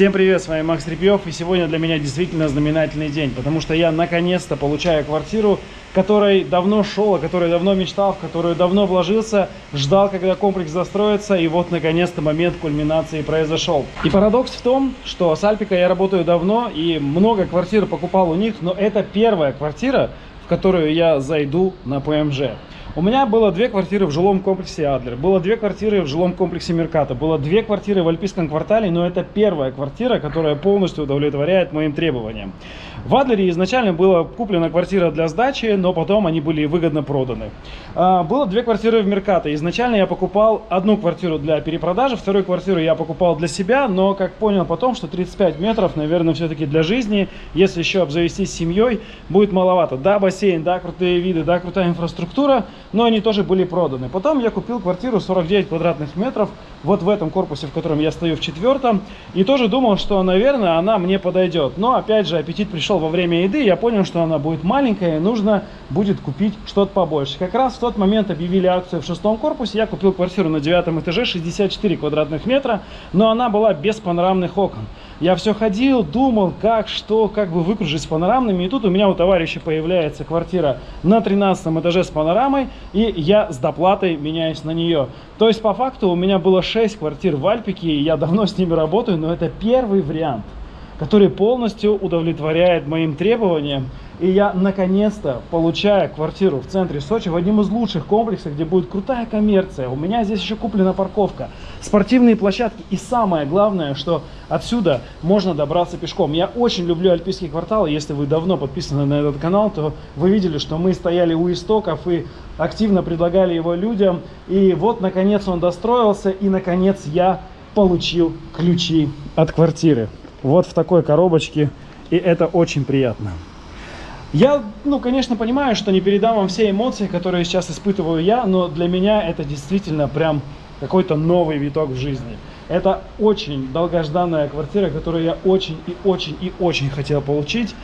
Всем привет, с вами Макс Репьев, и сегодня для меня действительно знаменательный день, потому что я наконец-то получаю квартиру, которой давно шел, о которой давно мечтал, в которую давно вложился, ждал, когда комплекс застроится, и вот наконец-то момент кульминации произошел. И парадокс в том, что с Альпика я работаю давно, и много квартир покупал у них, но это первая квартира, в которую я зайду на ПМЖ. У меня было две квартиры в жилом комплексе Адлер, было две квартиры в жилом комплексе Мерката, было две квартиры в Альпийском квартале, но это первая квартира, которая полностью удовлетворяет моим требованиям. В Адлере изначально была куплена квартира для сдачи, но потом они были выгодно проданы. А, было две квартиры в Мерката. Изначально я покупал одну квартиру для перепродажи, вторую квартиру я покупал для себя, но как понял потом, что 35 метров, наверное, все-таки для жизни, если еще обзавестись семьей, будет маловато. Да, бассейн, да, крутые виды, да, крутая инфраструктура, но они тоже были проданы. Потом я купил квартиру 49 квадратных метров, вот в этом корпусе, в котором я стою в четвертом, и тоже думал, что, наверное, она мне подойдет. Но, опять же, аппетит пришел во время еды, я понял, что она будет маленькая, и нужно будет купить что-то побольше. Как раз в тот момент объявили акцию в шестом корпусе, я купил квартиру на девятом этаже, 64 квадратных метра, но она была без панорамных окон. Я все ходил, думал, как, что, как бы выкружить с панорамными. И тут у меня у товарища появляется квартира на 13 этаже с панорамой, и я с доплатой меняюсь на нее. То есть, по факту, у меня было 6 квартир в Альпике, и я давно с ними работаю, но это первый вариант, который полностью удовлетворяет моим требованиям. И я наконец-то получаю квартиру в центре Сочи, в одном из лучших комплексов, где будет крутая коммерция. У меня здесь еще куплена парковка, спортивные площадки. И самое главное, что отсюда можно добраться пешком. Я очень люблю альпийские кварталы. Если вы давно подписаны на этот канал, то вы видели, что мы стояли у истоков и активно предлагали его людям. И вот, наконец, он достроился. И, наконец, я получил ключи от квартиры. Вот в такой коробочке. И это очень приятно. Я, ну, конечно, понимаю, что не передам вам все эмоции, которые сейчас испытываю я, но для меня это действительно прям какой-то новый виток в жизни. Это очень долгожданная квартира, которую я очень и очень и очень хотел получить.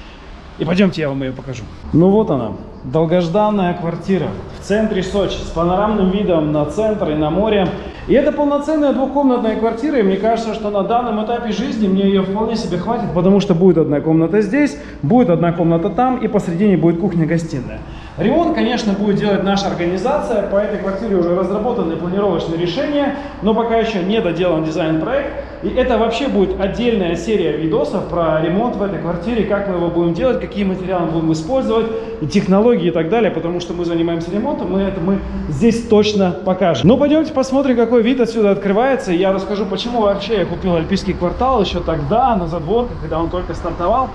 И пойдемте, я вам ее покажу. Ну вот она, долгожданная квартира в центре Сочи с панорамным видом на центр и на море. И это полноценная двухкомнатная квартира, и мне кажется, что на данном этапе жизни мне ее вполне себе хватит, потому что будет одна комната здесь, будет одна комната там, и посредине будет кухня-гостиная. Ремонт, конечно, будет делать наша организация, по этой квартире уже разработаны планировочные решения, но пока еще не доделан дизайн-проект. И это вообще будет отдельная серия видосов про ремонт в этой квартире, как мы его будем делать, какие материалы будем использовать, и технологии и так далее, потому что мы занимаемся ремонтом, мы это мы здесь точно покажем. Ну, пойдемте посмотрим, какой вид отсюда открывается, и я расскажу, почему вообще я купил Альпийский квартал еще тогда, на задворках, когда он только стартовал.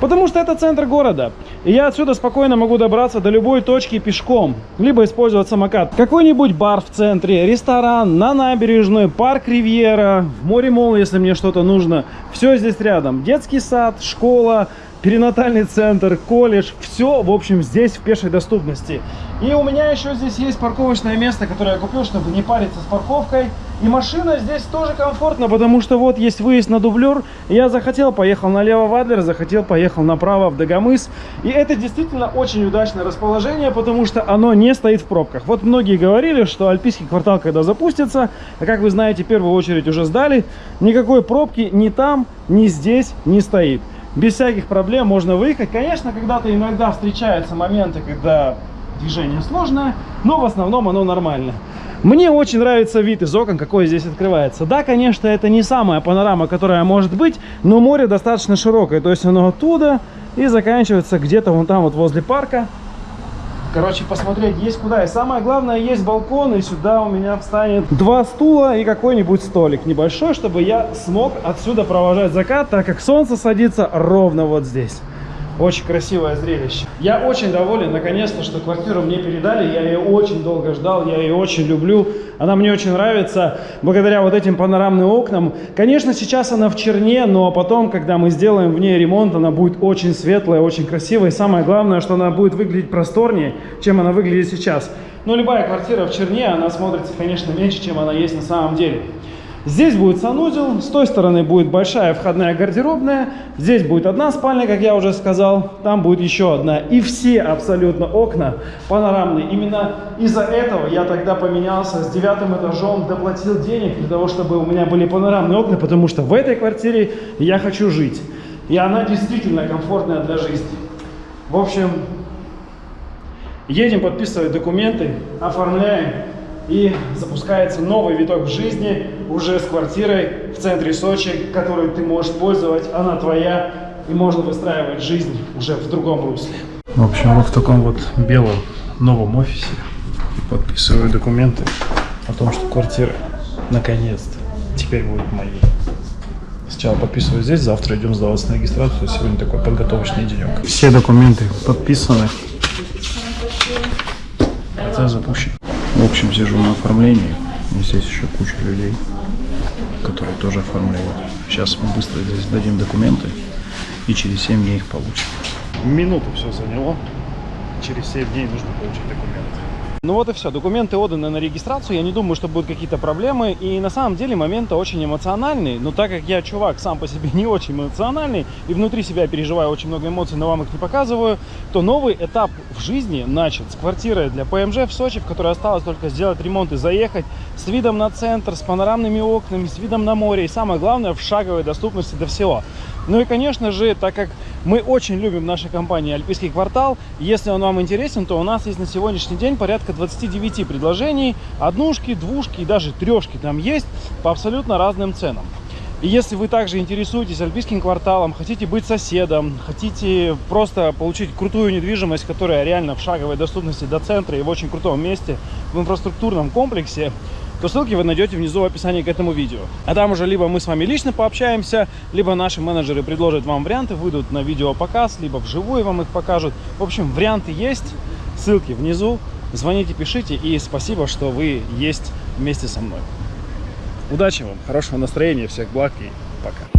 Потому что это центр города. И я отсюда спокойно могу добраться до любой точки пешком. Либо использовать самокат. Какой-нибудь бар в центре, ресторан, на набережной, парк Ривьера, в море Мол, если мне что-то нужно. Все здесь рядом. Детский сад, школа, перинатальный центр, колледж. Все, в общем, здесь в пешей доступности. И у меня еще здесь есть парковочное место, которое я купил, чтобы не париться с парковкой. И машина здесь тоже комфортно, потому что вот есть выезд на дублер. Я захотел, поехал налево в Адлер, захотел, поехал направо в Дагомыс. И это действительно очень удачное расположение, потому что оно не стоит в пробках. Вот многие говорили, что Альпийский квартал, когда запустится, а как вы знаете, в первую очередь уже сдали, никакой пробки ни там, ни здесь не стоит. Без всяких проблем можно выехать. Конечно, когда-то иногда встречаются моменты, когда движение сложное, но в основном оно нормально. Мне очень нравится вид из окон, какой здесь открывается. Да, конечно, это не самая панорама, которая может быть, но море достаточно широкое. То есть оно оттуда и заканчивается где-то вон там вот возле парка. Короче, посмотреть есть куда. И самое главное, есть балкон, и сюда у меня встанет два стула и какой-нибудь столик небольшой, чтобы я смог отсюда провожать закат, так как солнце садится ровно вот здесь. Очень красивое зрелище. Я очень доволен, наконец-то, что квартиру мне передали. Я ее очень долго ждал, я ее очень люблю. Она мне очень нравится, благодаря вот этим панорамным окнам. Конечно, сейчас она в черне, но потом, когда мы сделаем в ней ремонт, она будет очень светлая, очень красивая. И самое главное, что она будет выглядеть просторнее, чем она выглядит сейчас. Но любая квартира в черне, она смотрится, конечно, меньше, чем она есть на самом деле. Здесь будет санузел, с той стороны будет большая входная гардеробная, здесь будет одна спальня, как я уже сказал, там будет еще одна. И все абсолютно окна панорамные. Именно из-за этого я тогда поменялся с девятым этажом, доплатил денег для того, чтобы у меня были панорамные окна, потому что в этой квартире я хочу жить. И она действительно комфортная для жизни. В общем, едем подписывать документы, оформляем и запускается новый виток в жизни уже с квартирой в центре Сочи, которую ты можешь пользовать, она твоя, и можно выстраивать жизнь уже в другом русле. В общем, вот в таком вот белом новом офисе подписываю документы о том, что квартира наконец-то теперь будет моей. Сначала подписываю здесь, завтра идем сдаваться на регистрацию. Сегодня такой подготовочный денек. Все документы подписаны. Это запущен. В общем, сижу на оформлении. Здесь еще куча людей, которые тоже оформляют. Сейчас мы быстро здесь дадим документы и через 7 дней их получим. Минуту все заняло. Через 7 дней нужно получить документы. Ну вот и все, документы отданы на регистрацию, я не думаю, что будут какие-то проблемы, и на самом деле момент очень эмоциональный, но так как я чувак сам по себе не очень эмоциональный, и внутри себя переживаю очень много эмоций, но вам их не показываю, то новый этап в жизни начат с квартиры для ПМЖ в Сочи, в которой осталось только сделать ремонт и заехать, с видом на центр, с панорамными окнами, с видом на море, и самое главное, в шаговой доступности до всего. Ну и, конечно же, так как мы очень любим в нашей компании Альпийский квартал, если он вам интересен, то у нас есть на сегодняшний день порядка 29 предложений, однушки, двушки и даже трешки там есть по абсолютно разным ценам. И если вы также интересуетесь Альпийским кварталом, хотите быть соседом, хотите просто получить крутую недвижимость, которая реально в шаговой доступности до центра и в очень крутом месте, в инфраструктурном комплексе, то ссылки вы найдете внизу в описании к этому видео. А там уже либо мы с вами лично пообщаемся, либо наши менеджеры предложат вам варианты, выйдут на видео показ, либо вживую вам их покажут. В общем, варианты есть, ссылки внизу. Звоните, пишите и спасибо, что вы есть вместе со мной. Удачи вам, хорошего настроения, всех благ и пока.